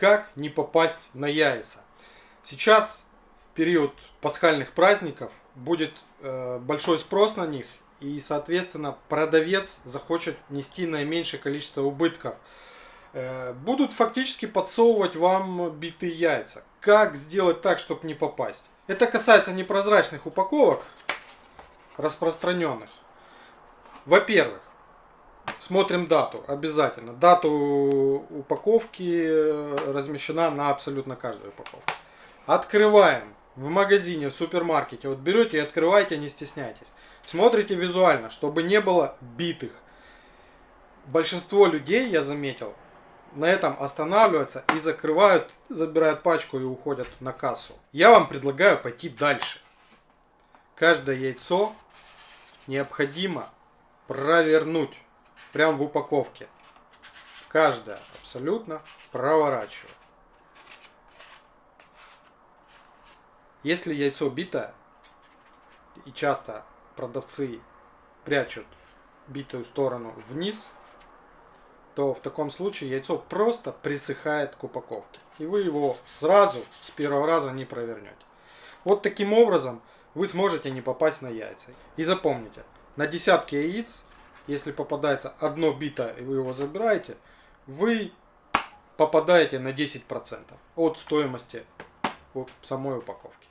Как не попасть на яйца? Сейчас, в период пасхальных праздников, будет э, большой спрос на них, и, соответственно, продавец захочет нести наименьшее количество убытков. Э, будут фактически подсовывать вам битые яйца. Как сделать так, чтобы не попасть? Это касается непрозрачных упаковок, распространенных. Во-первых, смотрим дату обязательно. Дату упаковки э, размещена на абсолютно каждой упаковке. Открываем в магазине, в супермаркете. Вот берете и открывайте, не стесняйтесь. Смотрите визуально, чтобы не было битых. Большинство людей, я заметил, на этом останавливаются и закрывают, забирают пачку и уходят на кассу. Я вам предлагаю пойти дальше. Каждое яйцо необходимо провернуть прямо в упаковке. Каждое абсолютно проворачиваю. Если яйцо битое, и часто продавцы прячут битую сторону вниз, то в таком случае яйцо просто присыхает к упаковке. И вы его сразу с первого раза не провернете. Вот таким образом вы сможете не попасть на яйца. И запомните, на десятки яиц, если попадается одно битое и вы его забираете, вы попадаете на 10% от стоимости самой упаковки.